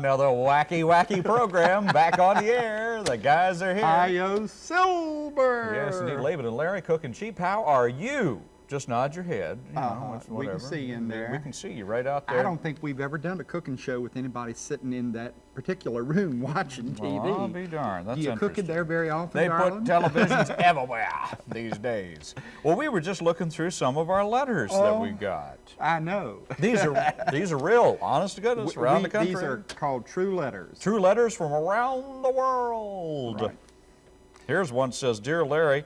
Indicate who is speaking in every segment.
Speaker 1: Another wacky, wacky program back on the air. The guys are here.
Speaker 2: Io Silver.
Speaker 1: Yes, indeed. Laban and Larry Cookin' Cheap. How are you? Just nod your head. You know,
Speaker 2: Uh-huh.
Speaker 1: it's
Speaker 2: We can see you in
Speaker 1: We- We can see you right out there.
Speaker 2: I don't think we've ever done a cooking show with anybody sitting in that particular room watching TV.
Speaker 1: Well, I'll be darned. That's
Speaker 2: Do you cook
Speaker 1: interesting.
Speaker 2: there very often,
Speaker 1: They
Speaker 2: darling?
Speaker 1: put televisions everywhere these days. Well, we were just looking through some of our letters that we
Speaker 2: Oh.
Speaker 1: got.
Speaker 2: I know.
Speaker 1: These are these are real, honest to goodness,
Speaker 2: We-
Speaker 1: around
Speaker 2: we-
Speaker 1: the country.
Speaker 2: These are called true letters.
Speaker 1: True letters from around the world.
Speaker 2: Right.
Speaker 1: Here's one that says, Dear Larry,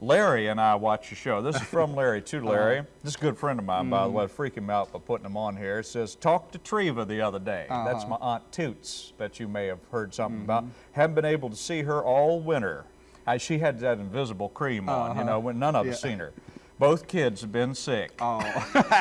Speaker 1: Larry and I watch your show. This is from Larry to Larry.
Speaker 2: Uh-huh.
Speaker 1: This is a good friend of mine, by the way. I freak him out by putting him on here. It says, Talk to Treva the other day. That's
Speaker 2: Uh-huh.
Speaker 1: my Aunt Toots that you may have heard something
Speaker 2: Mm-hmm.
Speaker 1: about. Haven't been able to see her all winter. I, she had that invisible cream on, you know, when none of us
Speaker 2: Uh-huh. Yeah.
Speaker 1: seen her. Both kids have been sick.
Speaker 2: Oh,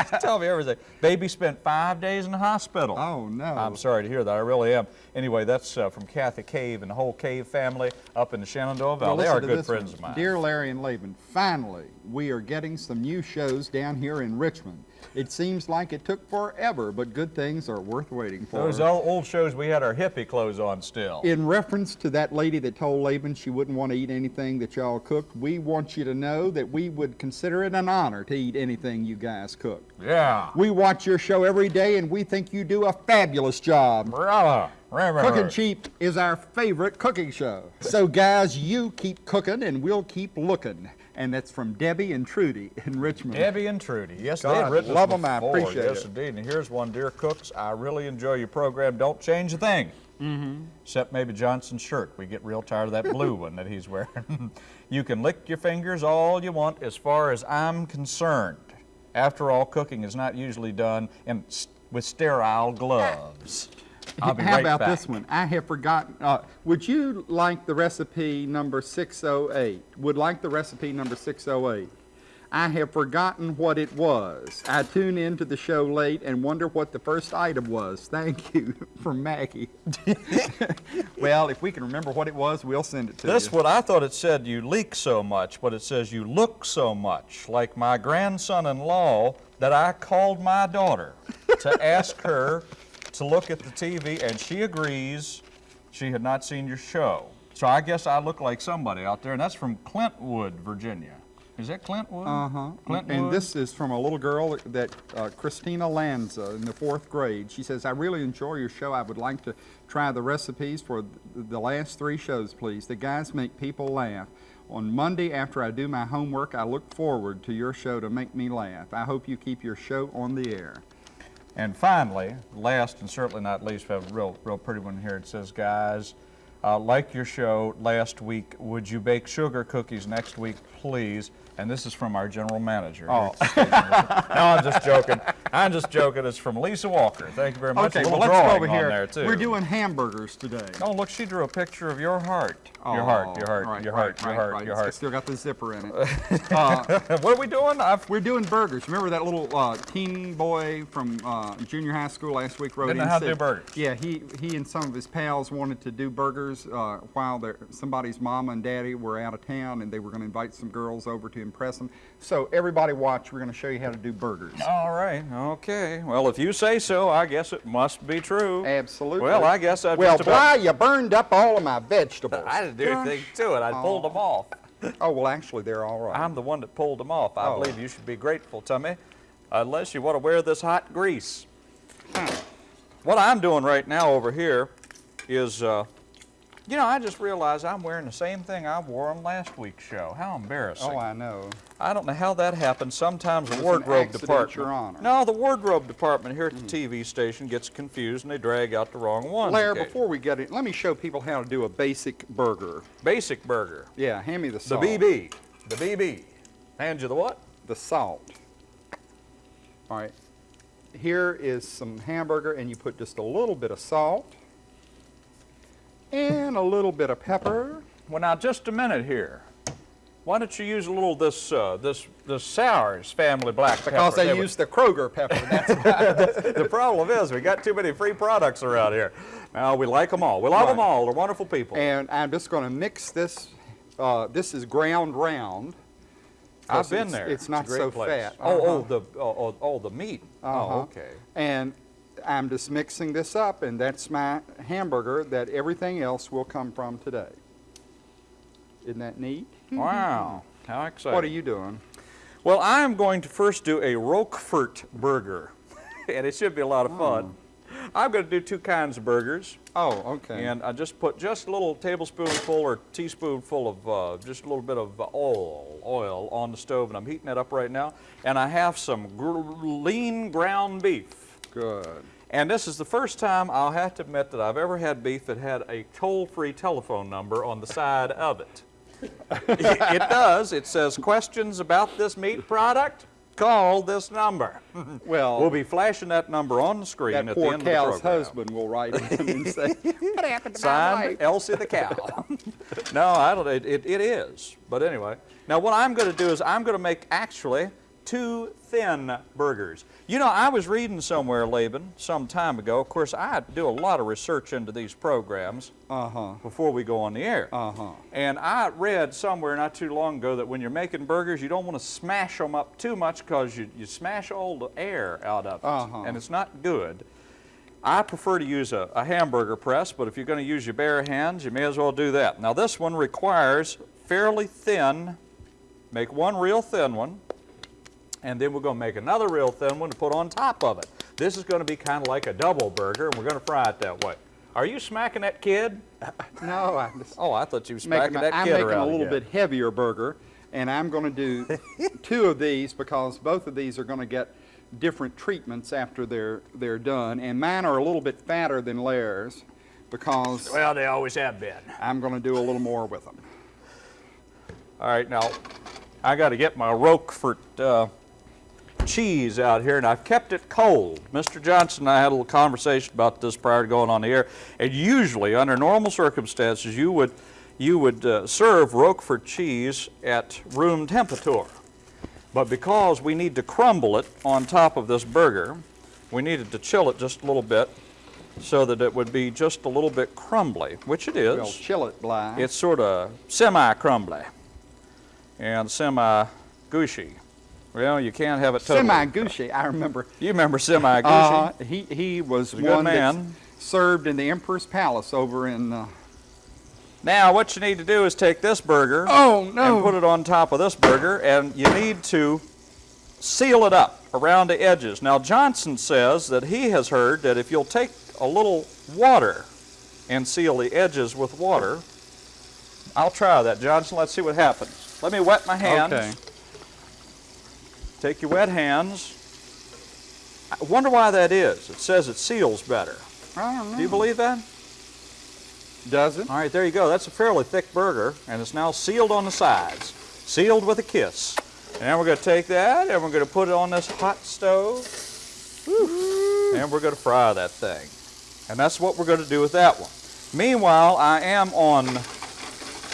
Speaker 1: Tell me everything. Baby spent five days in the hospital.
Speaker 2: oh no.
Speaker 1: I'm sorry to hear that. I really am. Anyway, that's uh, from Kathy Cave and the whole Cave family up in the Shenandoah
Speaker 2: Well,
Speaker 1: Valley. they are good friends
Speaker 2: one.
Speaker 1: of mine.
Speaker 2: Dear Larry and Laban, finally, we are getting some new shows down here in Richmond. It seems like it took forever, but good things are worth waiting for.
Speaker 1: Those old, old shows we had our hippie clothes on still.
Speaker 2: In reference to that lady that told Laban she wouldn't want to eat anything that y'all cooked, we want you to know that we would consider it an honor to eat anything you guys cook.
Speaker 1: yeah.
Speaker 2: We watch your show every day and we think you do a fabulous job.
Speaker 1: Bravo. Remember.
Speaker 2: Cooking Cheap is our favorite cooking show. So guys, you keep cooking and we'll keep looking. And that's from Debbie and Trudy in Richmond.
Speaker 1: Debbie and Trudy. Yes, they
Speaker 2: God,
Speaker 1: had written us
Speaker 2: love 'em, I
Speaker 1: before.
Speaker 2: appreciate
Speaker 1: yes,
Speaker 2: it.
Speaker 1: Yes, indeed. And here's one, dear cooks. I really enjoy your program. Don't change a thing.
Speaker 2: Mm-hmm.
Speaker 1: Except maybe Johnson's shirt. We get real tired of that blue one that he's wearing. you can lick your fingers all you want as far as I'm concerned. After all, cooking is not usually done in, with sterile gloves. I'll be
Speaker 2: How
Speaker 1: right
Speaker 2: about
Speaker 1: back.
Speaker 2: this one? I have forgotten. Uh, would you like the recipe number 608? Would like the recipe number 608. I have forgotten what it was. I tune into the show late and wonder what the first item was. Thank you from Maggie. well, if we can remember what it was, we'll send it to you.
Speaker 1: This what I thought it said you leak so much, but it says you look so much like my grandson-in-law that I called my daughter to ask her to look at the TV, and she agrees she had not seen your show. So I guess I look like somebody out there, and that's from Clintwood, Virginia. Is that Clintwood?
Speaker 2: Uh-huh.
Speaker 1: Clintwood?
Speaker 2: And this is from a little girl that uh, Christina Lanza in the fourth grade. She says, I really enjoy your show. I would like to try the recipes for th- the last three shows, please. The guys make people laugh. On Monday, after I do my homework, I look forward to your show to make me laugh. I hope you keep your show on the air.
Speaker 1: And finally, last and certainly not least, we have a real, real pretty one here. It says, guys, uh, like your show last week, would you bake sugar cookies next week, please? And this is from our general manager.
Speaker 2: Oh.
Speaker 1: no, I'm just joking. I'm just joking. It's from Lisa Walker. Thank you very much.
Speaker 2: Okay,
Speaker 1: a
Speaker 2: well, let's go over here.
Speaker 1: there, too.
Speaker 2: We're doing hamburgers today.
Speaker 1: Oh, look, she drew a picture of your heart. your heart, your heart,
Speaker 2: Oh, right,
Speaker 1: your
Speaker 2: right,
Speaker 1: heart, your heart,
Speaker 2: right.
Speaker 1: your
Speaker 2: It's
Speaker 1: heart.
Speaker 2: still got the zipper in it. Uh,
Speaker 1: what are we doing? I've,
Speaker 2: We're doing burgers. Remember that little uh, teen boy from uh, junior high school last week wrote
Speaker 1: Didn't know
Speaker 2: in
Speaker 1: how to
Speaker 2: said-
Speaker 1: do burgers.
Speaker 2: Yeah, he he and some of his pals wanted to do burgers uh, while their, somebody's mama and daddy were out of town, and they were going to invite some girls over to impress them. So everybody watch. We're going to show you how to do burgers.
Speaker 1: all right, okay. Well, if you say so, I guess it must be true.
Speaker 2: Absolutely.
Speaker 1: Well, I guess I've
Speaker 2: Well, why you burned up all of my vegetables?
Speaker 1: I didn't do anything to it. I pulled them off.
Speaker 2: Oh well, actually, they're all right.
Speaker 1: I'm the one that pulled them off. I
Speaker 2: Oh.
Speaker 1: believe you should be grateful to me, unless you want to wear this hot grease. What I'm doing right now over here is, uh, you know, I just realized I'm wearing the same thing I wore on last week's show. How embarrassing.
Speaker 2: oh, I know.
Speaker 1: I don't know how that happened. Sometimes the
Speaker 2: It was an
Speaker 1: wardrobe department.
Speaker 2: Your Honor.
Speaker 1: No, the wardrobe department here at the hmm. TV station gets confused and they drag out the wrong ones.
Speaker 2: Larry,
Speaker 1: occasionally.
Speaker 2: before we get it, let me show people how to do a basic burger.
Speaker 1: Basic burger.
Speaker 2: Yeah, hand me the salt. The.
Speaker 1: BB. The BB. Hand you the what?
Speaker 2: the salt. All right, here is some hamburger, and you put just a little bit of salt and a little bit of pepper.
Speaker 1: Well, now just a minute here. Why don't you use a little of this uh, this this Sours family black pepper?
Speaker 2: Because they use the Kroger pepper. That's
Speaker 1: the problem is we got too many free products around here. Now we like them all. We love them all. They're wonderful people.
Speaker 2: and I'm just going to mix this. Uh, this is ground round.
Speaker 1: I've been
Speaker 2: it's-
Speaker 1: there.
Speaker 2: it's not
Speaker 1: great
Speaker 2: so
Speaker 1: place.
Speaker 2: fat.
Speaker 1: Oh, oh,
Speaker 2: Uh-huh.
Speaker 1: the oh, oh, oh, the meat.
Speaker 2: Uh-huh.
Speaker 1: Oh, okay.
Speaker 2: And I'm just mixing this up, and that's my hamburger that everything else will come from today. Isn't that neat?
Speaker 1: Wow, how exciting.
Speaker 2: What are you doing?
Speaker 1: Well, I am going to first do a Roquefort burger, and it should be a lot of fun. I'm going to do two kinds of burgers,
Speaker 2: Oh, okay.
Speaker 1: and I just put just a little tablespoonful or teaspoonful of uh, just a little bit of oil, oil on the stove, and I'm heating it up right now. And I have some gr- lean ground beef.
Speaker 2: Good.
Speaker 1: And this is the first time I'll have to admit that I've ever had beef that had a toll-free telephone number on the side of it. it, it does. It says questions about this meat product. Call this number.
Speaker 2: Well,
Speaker 1: We'll be flashing that number on the screen at the end of the program.
Speaker 2: That poor cow's husband will write in and say, "What happened to my wife?"
Speaker 1: Elsie the cow. no, I don't. It, it, it is. But anyway, now what I'm going to do is I'm going to make actually two thin burgers. You know, I was reading somewhere, Laban, some time ago. Of course, I do a lot of research into these programs
Speaker 2: Uh huh.
Speaker 1: before we go on the air.
Speaker 2: Uh huh.
Speaker 1: And I read somewhere not too long ago that when you're making burgers, you don't want to smash them up too much because you, you smash all the air out of it.
Speaker 2: Uh-huh.
Speaker 1: And it's not good. I prefer to use a, a hamburger press, but if you're going to use your bare hands, you may as well do that. Now, this one requires fairly thin, make one real thin one, and then we're going to make another real thin one to put on top of it. This is going to be kind of like a double burger, and we're going to fry it that way. Are you smacking that kid?
Speaker 2: No, I'm just
Speaker 1: Oh, I thought you was
Speaker 2: making.
Speaker 1: smacking that kid.
Speaker 2: I'm making a little
Speaker 1: again.
Speaker 2: bit heavier burger, and I'm going to do two of these because both of these are going to get different treatments after they're they're done, and mine are a little bit fatter than Lair's because
Speaker 1: Well, they always have been.
Speaker 2: I'm going to do a little more with them.
Speaker 1: All right, now I got to get my Roquefort uh, cheese out here, and I've kept it cold. Mr. Johnson and I had a little conversation about this prior to going on the air. And usually, under normal circumstances, you would you would uh, serve Roquefort cheese at room temperature. But because we need to crumble it on top of this burger, we needed to chill it just a little bit so that it would be just a little bit crumbly, which it is.
Speaker 2: We'll chill it, Bly.
Speaker 1: It's sort of semi-crumbly and semi-gushy. Well, you can't have it totally.
Speaker 2: semi-gushy. I remember.
Speaker 1: You remember semi-gushy?
Speaker 2: Uh, he he was
Speaker 1: a good
Speaker 2: one that
Speaker 1: man.
Speaker 2: served in the Emperor's Palace over in. Uh,
Speaker 1: Now, what you need to do is take this burger
Speaker 2: oh
Speaker 1: and put it on top of this burger, and you need to seal it up around the edges. Now, Johnson says that he has heard that if you'll take a little water and seal the edges with water, I'll try that, Johnson. Let's see what happens. Let me wet my hands.
Speaker 2: Okay.
Speaker 1: Take your wet hands. I wonder why that is. It says it seals better.
Speaker 2: I don't know.
Speaker 1: Do you believe that?
Speaker 2: Does it?
Speaker 1: All right, there you go. That's a fairly thick burger, and it's now sealed on the sides, sealed with a kiss. And we're going to take that, and we're going to put it on this hot stove, and we're going to fry that thing. And that's what we're going to do with that one. Meanwhile, I am on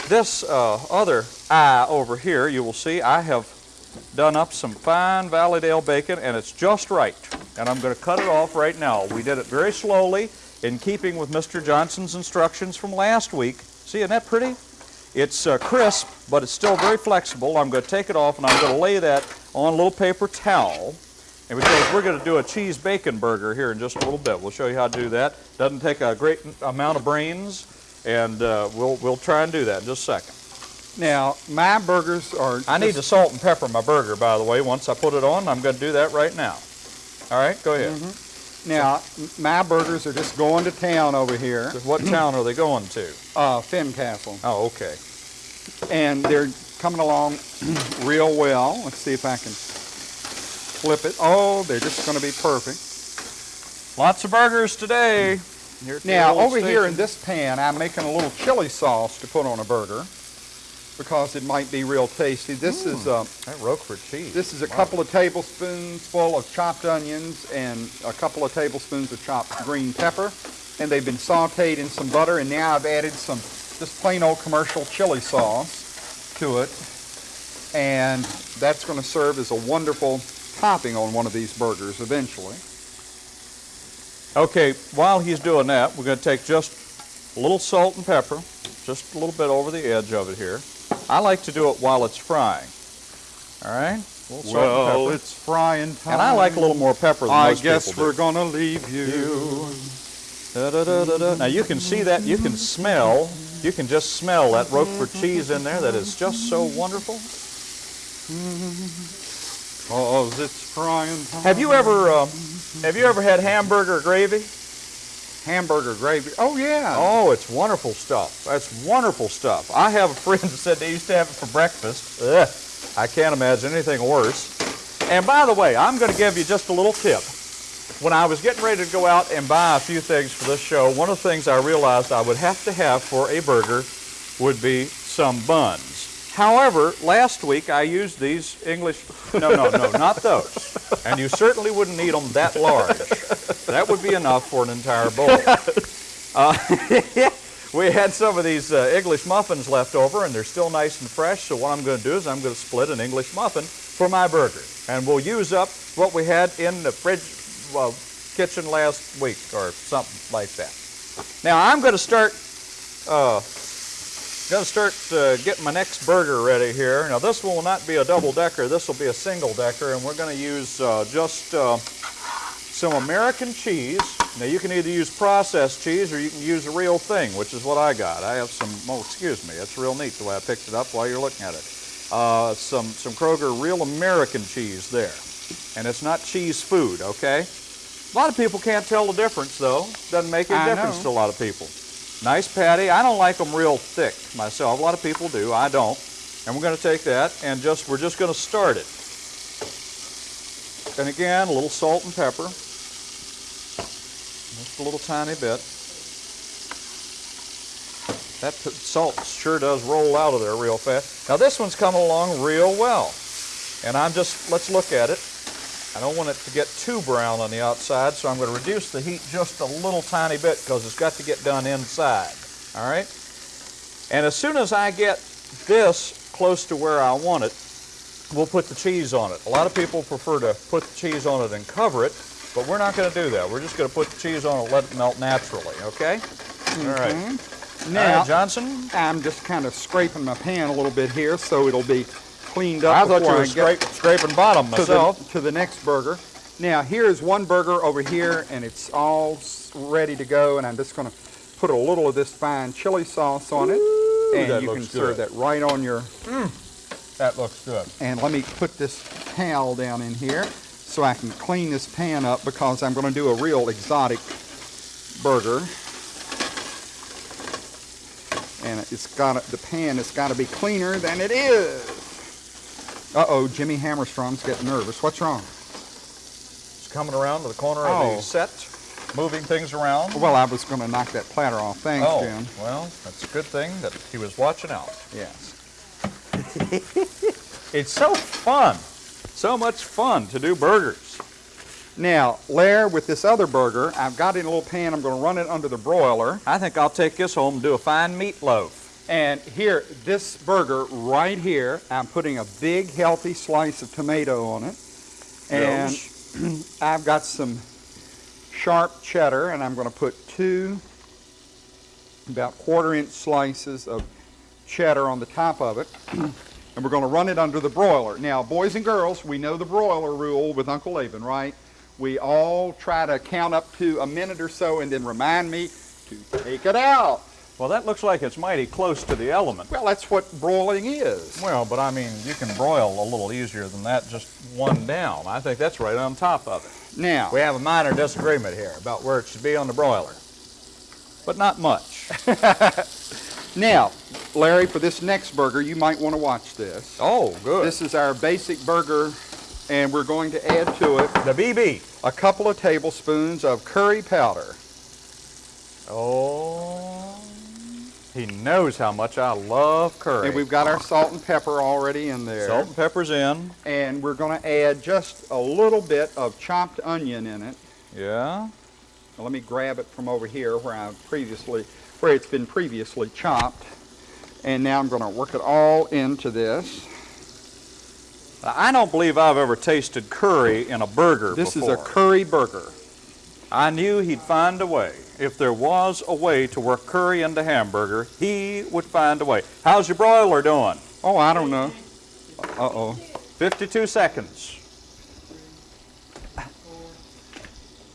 Speaker 1: this uh, other eye over here. You will see I have done up some fine Valleydale bacon, and it's just right. And I'm going to cut it off right now. We did it very slowly, in keeping with Mr. Johnson's instructions from last week. See, isn't that pretty? It's uh, crisp, but it's still very flexible. I'm going to take it off, and I'm going to lay that on a little paper towel. And because we're going to do a cheese bacon burger here in just a little bit. We'll show you how to do that. Doesn't take a great amount of brains, and uh, we'll, we'll try and do that in just a second.
Speaker 2: Now, my burgers are.
Speaker 1: I need to salt and pepper my burger, by the way. Once I put it on, I'm going to do that right now. All right, go ahead.
Speaker 2: Now, m- my burgers are just going to town over here.
Speaker 1: What town are they going to?
Speaker 2: Uh, Fincastle.
Speaker 1: Oh, okay.
Speaker 2: And they're coming along real well. Let's see if I can flip it. Oh, they're just going to be perfect.
Speaker 1: Lots of burgers today.
Speaker 2: Now, over here in this pan, I'm making a little chili sauce to put on a burger because it might be real tasty. This is uh,
Speaker 1: That Roquefort cheese.
Speaker 2: This is a
Speaker 1: Wow.
Speaker 2: couple of tablespoons full of chopped onions and a couple of tablespoons of chopped green pepper. And they've been sauteed in some butter, and now I've added some just plain old commercial chili sauce to it. And that's going to serve as a wonderful topping on one of these burgers eventually.
Speaker 1: Okay, while he's doing that, we're going to take just a little salt and pepper, just a little bit over the edge of it here. I like to do it while it's frying. All right? little salt and
Speaker 2: Well, it's frying time.
Speaker 1: And I like a little more pepper than
Speaker 2: I
Speaker 1: most
Speaker 2: guess
Speaker 1: people do.
Speaker 2: we're gonna leave you.
Speaker 1: Da-da-da-da-da. Now you can see that, you can smell, you can just smell that Roquefort cheese in there that is just so wonderful.
Speaker 2: Cause it's frying time.
Speaker 1: Have you ever, uh, have you ever had hamburger gravy?
Speaker 2: Hamburger gravy. Oh yeah.
Speaker 1: Oh, it's wonderful stuff. That's wonderful stuff. I have a friend that said they used to have it for breakfast. Ugh, I can't imagine anything worse. And by the way, I'm going to give you just a little tip. When I was getting ready to go out and buy a few things for this show, one of the things I realized I would have to have for a burger would be some buns. However, last week I used these English, no, no, no, not those. And you certainly wouldn't need them that large. That would be enough for an entire bowl. Uh, we had some of these uh, English muffins left over, and they're still nice and fresh. So what I'm going to do is I'm going to split an English muffin for my burger, and we'll use up what we had in the fridge, well, kitchen last week or something like that. Now I'm going to start, uh, going to start uh, getting my next burger ready here. Now this will not be a double decker. This will be a single decker, and we're going to use uh, just. Uh, some American cheese. Now you can either use processed cheese or you can use a real thing, which is what I got. I have some, oh excuse me, it's real neat the way I picked it up while you're looking at it. Uh, some, some Kroger real American cheese there. And it's not cheese food, okay? A lot of people can't tell the difference though. Doesn't make any
Speaker 2: I
Speaker 1: difference
Speaker 2: know.
Speaker 1: to a lot of people. Nice patty. I don't like them real thick myself. A lot of people do. I don't. And we're going to take that and just, we're just going to start it. And again, a little salt and pepper. Just a little tiny bit. That salt sure does roll out of there real fast. Now this one's coming along real well. And I'm just, let's look at it. I don't want it to get too brown on the outside, so I'm going to reduce the heat just a little tiny bit because it's got to get done inside. All right? And as soon as I get this close to where I want it, we'll put the cheese on it. A lot of people prefer to put the cheese on it and cover it, but we're not going to do that. We're just going to put the cheese on it and let it melt naturally, okay? All right. Mm-hmm.
Speaker 2: Now,
Speaker 1: right, Johnson.
Speaker 2: I'm just kind of scraping my pan a little bit here so it'll be cleaned up
Speaker 1: I thought you were
Speaker 2: I get
Speaker 1: scrape, scraping bottom
Speaker 2: to
Speaker 1: myself.
Speaker 2: the, to the next burger. Now, here's one burger over here, and it's all ready to go, and I'm just going to put a little of this fine chili sauce on it, and you can
Speaker 1: looks
Speaker 2: serve that right on your, mm,
Speaker 1: That looks good.
Speaker 2: and let me put this towel down in here so I can clean this pan up because I'm going to do a real exotic burger. And it's got to, the pan has got to be cleaner than it is. Uh-oh, Jimmy Hammerstrom's getting nervous. What's wrong?
Speaker 1: It's coming around to the corner of
Speaker 2: Oh.
Speaker 1: the set, moving things around.
Speaker 2: Well, I was going to knock that platter off. Thanks,
Speaker 1: oh,
Speaker 2: Jim.
Speaker 1: well, that's a good thing that he was watching out.
Speaker 2: Yes.
Speaker 1: It's so fun. So much fun to do burgers.
Speaker 2: Now, Lair, with this other burger, I've got it in a little pan. I'm going to run it under the broiler.
Speaker 1: I think I'll take this home and do a fine meatloaf.
Speaker 2: And here, this burger right here, I'm putting a big, healthy slice of tomato on it. And I've got some sharp cheddar, and I'm going to put two about quarter inch slices of cheddar on the top of it. and we're going to run it under the broiler. Now, boys and girls, we know the broiler rule with Uncle Laban, right? We all try to count up to a minute or so and then remind me to take it out.
Speaker 1: Well, that looks like it's mighty close to the element.
Speaker 2: Well, that's what broiling is.
Speaker 1: Well, but I mean, you can broil a little easier than that, just one down. I think that's right on top of it.
Speaker 2: Now,
Speaker 1: We have a minor disagreement here about where it should be on the broiler, but not much.
Speaker 2: now, Larry, for this next burger, you might want to watch this.
Speaker 1: Oh, good.
Speaker 2: This is our basic burger, and we're going to add to it
Speaker 1: the BB.
Speaker 2: a couple of tablespoons of curry powder.
Speaker 1: Oh, he knows how much I love curry.
Speaker 2: And we've got our salt and pepper already in there.
Speaker 1: salt and pepper's in.
Speaker 2: And we're going to add just a little bit of chopped onion in it.
Speaker 1: Yeah.
Speaker 2: Now, let me grab it from over here where I've previously, where it's been previously chopped. And now I'm going to work it all into this.
Speaker 1: I don't believe I've ever tasted curry in a burger before.
Speaker 2: This
Speaker 1: before.
Speaker 2: is a curry burger.
Speaker 1: I knew he'd find a way. If there was a way to work curry into hamburger, he would find a way. How's your broiler doing?
Speaker 2: Oh, I don't know. Uh-oh.
Speaker 1: 52 seconds.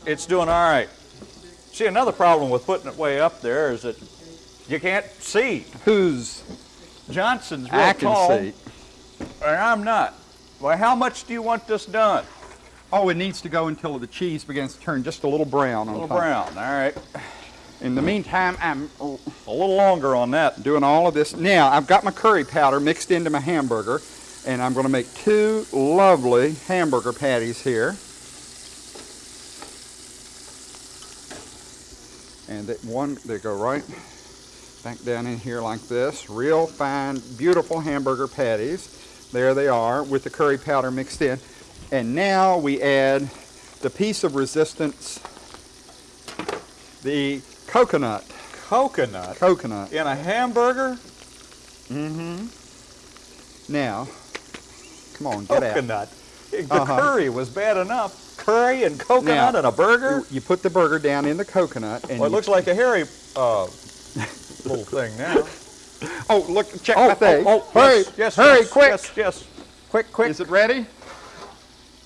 Speaker 1: It's doing all right. See, another problem with putting it way up there is that you can't see.
Speaker 2: Who's,
Speaker 1: Johnson's real
Speaker 2: I can
Speaker 1: tall,
Speaker 2: see.
Speaker 1: and I'm not. Well, how much do you want this done?
Speaker 2: Oh, it needs to go until the cheese begins to turn just a little brown
Speaker 1: A little
Speaker 2: top.
Speaker 1: brown, all right.
Speaker 2: In the meantime, I'm
Speaker 1: A little longer on that.
Speaker 2: doing all of this. Now, I've got my curry powder mixed into my hamburger, and I'm going to make two lovely hamburger patties here. And that one, they go right back down in here like this. Real fine, beautiful hamburger patties. There they are with the curry powder mixed in. And now we add the piece of resistance, the coconut.
Speaker 1: Coconut
Speaker 2: Coconut.
Speaker 1: in a hamburger? Mm-hmm.
Speaker 2: Now, come on, get out.
Speaker 1: Coconut. The
Speaker 2: Uh-huh.
Speaker 1: curry was bad enough. Curry and coconut
Speaker 2: Now,
Speaker 1: and a burger?
Speaker 2: You, you put the burger down in the coconut, and
Speaker 1: Well, it looks like a hairy uh, little thing now.
Speaker 2: oh, look, check
Speaker 1: Oh,
Speaker 2: my thing.
Speaker 1: oh, oh,
Speaker 2: hurry,
Speaker 1: yes, yes,
Speaker 2: hurry,
Speaker 1: yes,
Speaker 2: quick.
Speaker 1: Yes, yes. Quick, quick.
Speaker 2: Is it ready?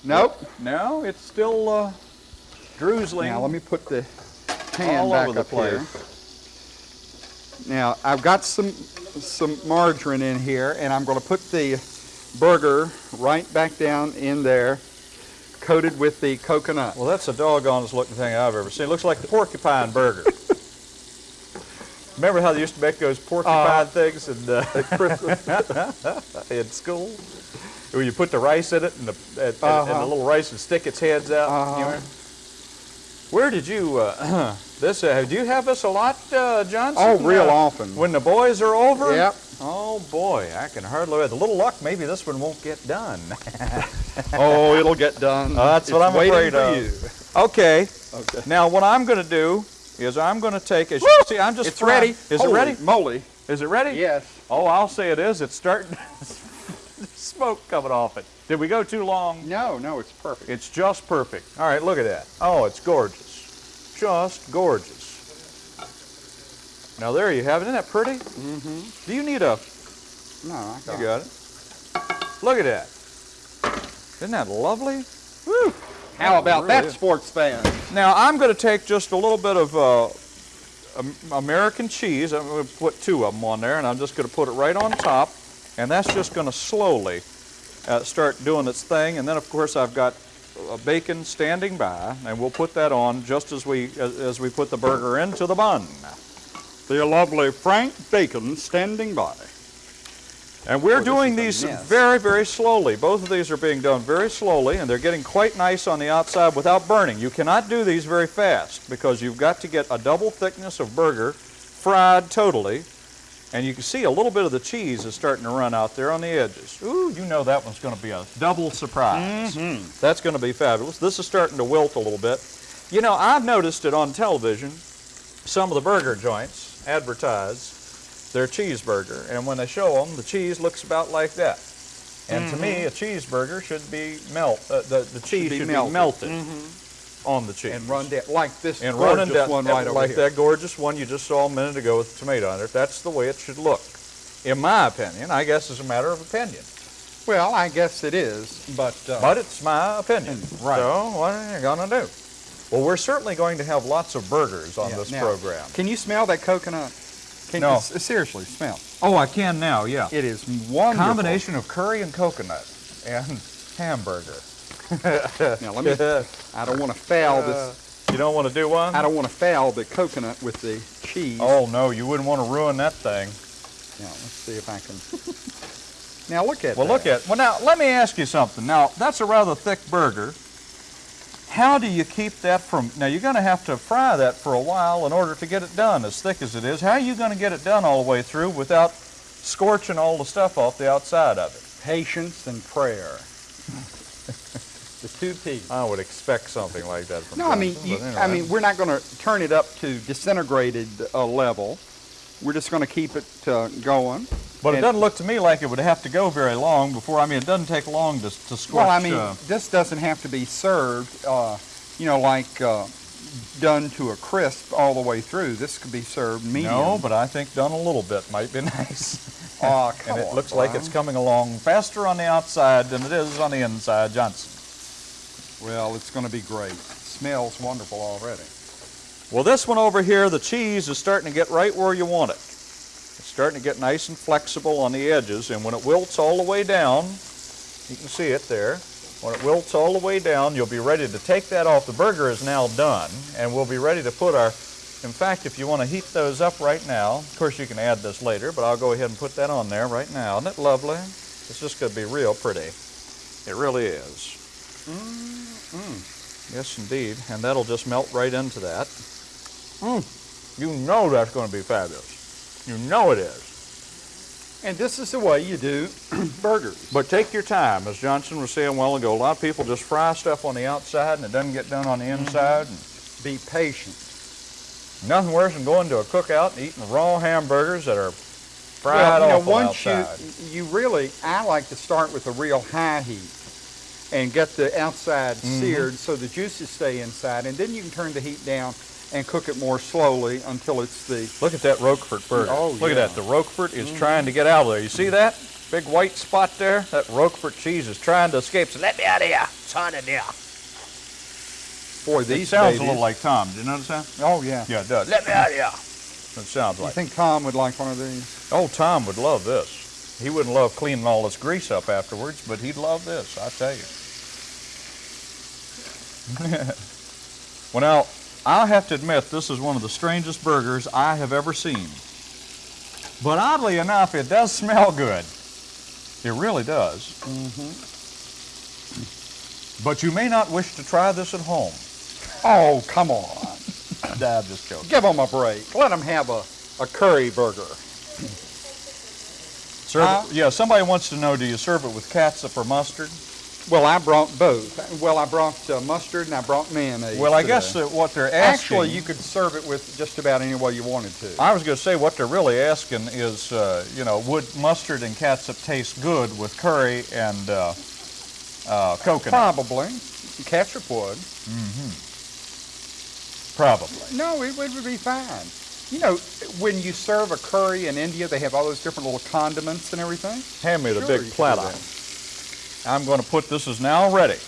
Speaker 2: Nope.
Speaker 1: No, it's still uh, drizzling.
Speaker 2: Now let me put the pan
Speaker 1: All
Speaker 2: back
Speaker 1: over the
Speaker 2: up here. Now I've got some some margarine in here, and I'm going to put the burger right back down in there, coated with the coconut.
Speaker 1: Well, that's the doggonest looking thing I've ever seen. It looks like the porcupine burger. Remember how they used to make those porcupine things in, uh, in school? Where you put the rice in it and the, and, and- and
Speaker 2: Uh-huh.
Speaker 1: the little rice would stick its heads out.
Speaker 2: Uh-huh.
Speaker 1: remember? Where did you, uh, this, uh, do you have this a lot, uh, Johnson?
Speaker 2: Oh, real
Speaker 1: Uh,
Speaker 2: often.
Speaker 1: When the boys are over?
Speaker 2: Yep.
Speaker 1: Oh boy, I can hardly wait. The little luck, maybe this one won't get done.
Speaker 2: oh, it'll get done.
Speaker 1: Uh, that's what I'm
Speaker 2: waiting
Speaker 1: afraid
Speaker 2: for
Speaker 1: of.
Speaker 2: you.
Speaker 1: Okay.
Speaker 2: Okay.
Speaker 1: Now what I'm going to do is I'm going to take. As you see, I'm just
Speaker 2: It's
Speaker 1: frying-
Speaker 2: ready.
Speaker 1: Is
Speaker 2: Holy
Speaker 1: it ready?
Speaker 2: Moly.
Speaker 1: Is it ready?
Speaker 2: Yes.
Speaker 1: Oh, I'll say it is. It's starting. Smoke coming off it. Did we go too long?
Speaker 2: No, no, it's perfect.
Speaker 1: It's just perfect. All right, look at that. Oh, it's gorgeous. Just gorgeous. Now there you have it. Isn't that pretty? Mm-hmm. Do you need a?
Speaker 2: No, I got
Speaker 1: You
Speaker 2: it.
Speaker 1: got it. Look at that. Isn't that lovely? Woo!
Speaker 2: How about
Speaker 1: really
Speaker 2: that,
Speaker 1: is.
Speaker 2: sports fan?
Speaker 1: Now I'm going to take just a little bit of uh, American cheese. I'm going to put two of them on there, and I'm just going to put it right on top, and that's just going to slowly uh, start doing its thing. And then, of course, I've got uh, bacon standing by, and we'll put that on just as we as, as we put the burger into the bun.
Speaker 2: The lovely Frank Bacon standing by.
Speaker 1: And we're
Speaker 2: this
Speaker 1: doing these very, very slowly. Both of these are being done very slowly, and they're getting quite nice on the outside without burning. You cannot do these very fast because you've got to get a double thickness of burger fried totally. And you can see a little bit of the cheese is starting to run out there on the edges. Ooh, you know that one's going to be a double surprise. Mm-hmm. That's going to be fabulous. This is starting to wilt a little bit. You know, I've noticed it on television. Some of the burger joints advertise their cheeseburger, and when they show them, the cheese looks about like that. And to me, mm-hmm. a cheeseburger should be melt. Uh, the the cheese
Speaker 2: be
Speaker 1: should
Speaker 2: melted.
Speaker 1: be melted mm-hmm. On the cheese
Speaker 2: And run down like this
Speaker 1: and run
Speaker 2: gorgeous
Speaker 1: down
Speaker 2: one right over
Speaker 1: like
Speaker 2: here.
Speaker 1: that gorgeous one you just saw a minute ago with the tomato on it. That's the way it should look, in my opinion. I guess it's a matter of opinion,
Speaker 2: Well, I guess it is, but, uh,
Speaker 1: but it's my opinion.
Speaker 2: Right.
Speaker 1: So what are you gonna do? Well, we're certainly going to have lots of burgers on
Speaker 2: yeah,
Speaker 1: this
Speaker 2: now,
Speaker 1: program.
Speaker 2: Can you smell that coconut? Can
Speaker 1: No.
Speaker 2: you, seriously, smell.
Speaker 1: Oh, I can now. Yeah.
Speaker 2: It is wonderful.
Speaker 1: combination of curry and coconut and hamburger.
Speaker 2: Now let me. I don't want to foul this.
Speaker 1: You don't want to do one?
Speaker 2: I don't want to foul the coconut with the cheese.
Speaker 1: Oh no, you wouldn't want to ruin that thing.
Speaker 2: Now let's see if I can. now look at
Speaker 1: Well,
Speaker 2: that.
Speaker 1: look at. Well, now let me ask you something. Now that's a rather thick burger. How do you keep that from? Now you're going to have to fry that for a while in order to get it done, as thick as it is. How are you going to get it done all the way through without scorching all the stuff off the outside of it?
Speaker 2: Patience and prayer. The two P's.
Speaker 1: I would expect something like that from.
Speaker 2: No, I mean, you,
Speaker 1: but
Speaker 2: I mean, we're not going to turn it up to disintegrated uh, level. We're just going to keep it uh, going.
Speaker 1: But it doesn't look to me like it would have to go very long before. I mean, it doesn't take long to to scorch.
Speaker 2: Well, I mean,
Speaker 1: uh,
Speaker 2: this doesn't have to be served, uh, you know, like uh, done to a crisp all the way through. This could be served medium.
Speaker 1: No, but I think done a little bit might be nice.
Speaker 2: Aw, come
Speaker 1: and it
Speaker 2: on,
Speaker 1: looks like it's coming along faster on the outside than it is on the inside, Johnson.
Speaker 2: Well, it's going to be great. smells wonderful already.
Speaker 1: Well, this one over here, the cheese is starting to get right where you want it. It's starting to get nice and flexible on the edges, and when it wilts all the way down, you can see it there. When it wilts all the way down, you'll be ready to take that off. The burger is now done, and we'll be ready to put our, in fact, if you want to heat those up right now, of course you can add this later, but I'll go ahead and put that on there right now. Isn't it lovely? It's just going to be real pretty. It really is. Yes, indeed. And that'll just melt right into that. Mm. You know that's going to be fabulous. You know it is.
Speaker 2: And this is the way you do burgers.
Speaker 1: But take your time, as Johnson was saying a while ago. A lot of people just fry stuff on the outside and it doesn't get done on the inside.
Speaker 2: And Be patient.
Speaker 1: Nothing worse than going to a cookout and eating raw hamburgers that are fried
Speaker 2: well, you know,
Speaker 1: awful
Speaker 2: once
Speaker 1: outside.
Speaker 2: you you really, I like to start with a real high heat and get the outside
Speaker 1: Mm-hmm.
Speaker 2: seared so the juices stay inside, and then you can turn the heat down and cook it more slowly until it's the.
Speaker 1: Look at that Roquefort burger.
Speaker 2: Oh,
Speaker 1: Look
Speaker 2: yeah.
Speaker 1: at that. The Roquefort is trying to get out of there. You see that? Big white spot there? That Roquefort cheese is trying to escape. So let me out of here. It's on in there.
Speaker 2: Boy,
Speaker 1: It
Speaker 2: these
Speaker 1: sounds
Speaker 2: babies,
Speaker 1: a little like Tom. Did you notice that?
Speaker 2: Oh yeah.
Speaker 1: Yeah, it does. Let me out of here. It sounds like I
Speaker 2: think Tom would like one of these.
Speaker 1: Oh, Tom would love this. He wouldn't love cleaning all this grease up afterwards, but he'd love this, I tell you. well, now, I'll have to admit, this is one of the strangest burgers I have ever seen. But oddly enough, it does smell good. It really does. Mm-hmm. But you may not wish to try this at home.
Speaker 2: Oh, come on.
Speaker 1: Nah, I'm just joking.
Speaker 2: Give them a break. Let them have a, a curry burger.
Speaker 1: Serve it, yeah, somebody wants to know, do you serve it with catsup or mustard?
Speaker 2: Well, I brought both. Well, I brought uh, mustard and I brought mayonnaise.
Speaker 1: Well, I
Speaker 2: today.
Speaker 1: guess that what they're asking...
Speaker 2: Actually, you could serve it with just about any way you wanted to.
Speaker 1: I was going to say what they're really asking is, uh, you know, would mustard and catsup taste good with curry and uh, uh, coconut?
Speaker 2: Probably. Ketchup would. Hmm.
Speaker 1: Probably.
Speaker 2: No, it would be fine. You know, when you serve a curry in India, they have all those different little condiments and everything.
Speaker 1: Hand me the
Speaker 2: Sure,
Speaker 1: big
Speaker 2: you could do
Speaker 1: platter. I'm going to put this is now ready,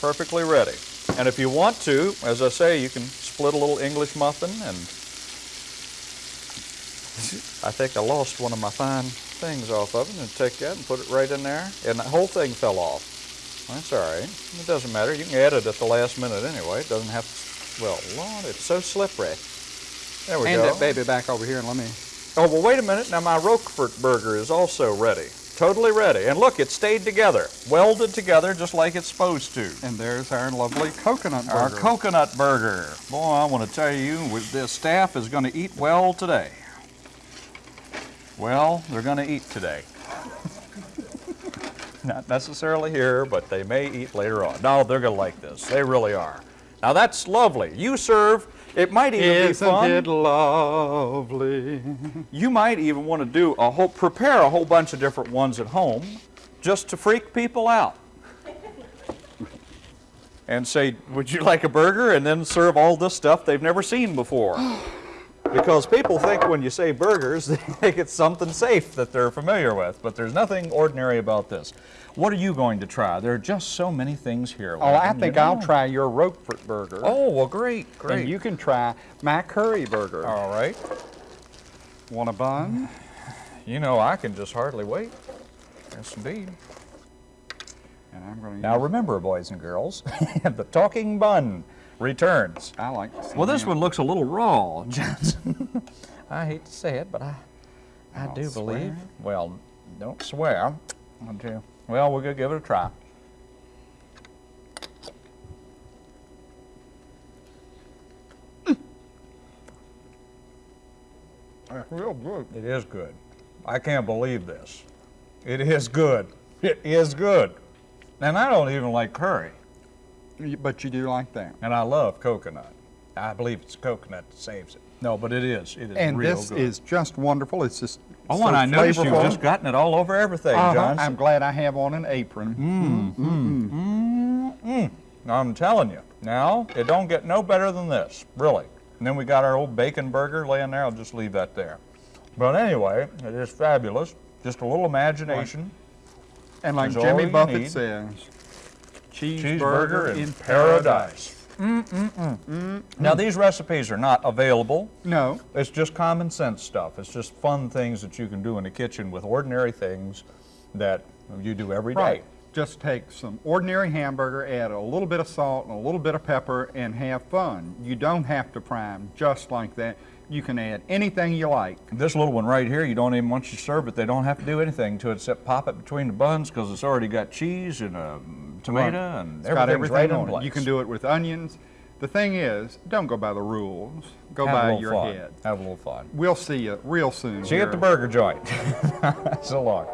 Speaker 1: perfectly ready. And if you want to, as I say, you can split a little English muffin and I think I lost one of my fine things off of it and take that and put it right in there and the whole thing fell off. That's all right. It doesn't matter. You can add it at the last minute anyway. It doesn't have to, well, Lord, it's so slippery. There we
Speaker 2: Hand
Speaker 1: go.
Speaker 2: that baby back over here and let me.
Speaker 1: Oh, well, wait a minute. Now, my Roquefort burger is also ready. Totally ready. And look, it stayed together, welded together just like it's supposed to.
Speaker 2: And there's our lovely coconut burger.
Speaker 1: Our coconut burger. Boy, I want to tell you, with this staff is going to eat well today. Well, they're going to eat today. Not necessarily here, but they may eat later on. No, they're going to like this. They really are. Now, that's lovely. You serve, it might even be
Speaker 2: Isn't
Speaker 1: fun.
Speaker 2: it lovely?
Speaker 1: You might even want to do a whole, prepare a whole bunch of different ones at home just to freak people out. And say, would you like a burger? And then serve all this stuff they've never seen before. Because people think when you say burgers, they think it's something safe that they're familiar with. But there's nothing ordinary about this. What are you going to try? There are just so many things here.
Speaker 2: Oh, I think I'll
Speaker 1: know.
Speaker 2: try your Roquefort burger.
Speaker 1: Oh, well, great, great.
Speaker 2: And you can try my curry burger.
Speaker 1: all right.
Speaker 2: Want a bun?
Speaker 1: You know, I can just hardly wait. Yes, indeed.
Speaker 2: And I'm going to
Speaker 1: Now remember, boys and girls, the talking bun returns.
Speaker 2: I like to see
Speaker 1: Well, this
Speaker 2: him.
Speaker 1: one looks a little raw, Johnson. I hate to say it, but I, I
Speaker 2: I'll
Speaker 1: do
Speaker 2: swear.
Speaker 1: believe. Well, don't swear. I do. Well, we're gonna give it a try.
Speaker 2: That's real good.
Speaker 1: It is good. I can't believe this. It is good. It is good. And I don't even like curry,
Speaker 2: You- But you do like that.
Speaker 1: and I love coconut. I believe it's coconut that saves it. No, but it is. It is
Speaker 2: And
Speaker 1: real
Speaker 2: this
Speaker 1: good.
Speaker 2: is just wonderful. It's just
Speaker 1: Oh,
Speaker 2: so
Speaker 1: and I noticed you've just gotten it all over everything,
Speaker 2: Uh-huh.
Speaker 1: Johnson.
Speaker 2: I'm glad I have on an apron. Mm, mm, mm.
Speaker 1: I'm telling you, Now, it don't get no better than this, really. And then we got our old bacon burger laying there. I'll just leave that there. But anyway, it is fabulous. Just a little imagination.
Speaker 2: And like Jimmy Buffett says,
Speaker 1: Cheeseburger in paradise. Mm-mm-mm. Now, these recipes are not available.
Speaker 2: No,
Speaker 1: It's just common sense stuff. It's just fun things that you can do in the kitchen with ordinary things that you do every day.
Speaker 2: right. Just take some ordinary hamburger, add a little bit of salt and a little bit of pepper, and have fun. You don't have to prime just like that. You can add anything you like.
Speaker 1: This little one right here, you don't even, once you serve it, they don't have to do anything to it except pop it between the buns because it's already got cheese and um, a tomato and
Speaker 2: It's
Speaker 1: everything's
Speaker 2: everything
Speaker 1: right
Speaker 2: on it. You can do it with onions. The thing is, don't go by the rules. Go
Speaker 1: Have
Speaker 2: by your
Speaker 1: fun.
Speaker 2: head.
Speaker 1: Have a little fun.
Speaker 2: We'll see you real soon.
Speaker 1: See you at the burger joint. so long.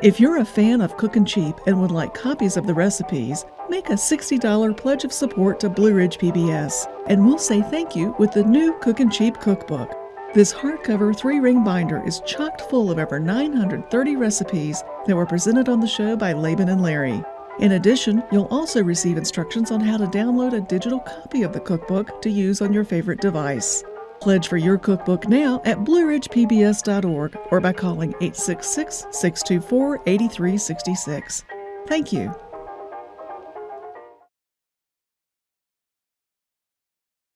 Speaker 3: If you're a fan of Cookin' Cheap and would like copies of the recipes, make a $60 pledge of support to Blue Ridge PBS, and we'll say thank you with the new Cookin' Cheap cookbook. This hardcover three ring binder is chocked full of over 930 recipes that were presented on the show by Laban and Larry. In addition, you'll also receive instructions on how to download a digital copy of the cookbook to use on your favorite device. Pledge for your cookbook now at blueridgepbs.org or by calling 866 624 8366. Thank you.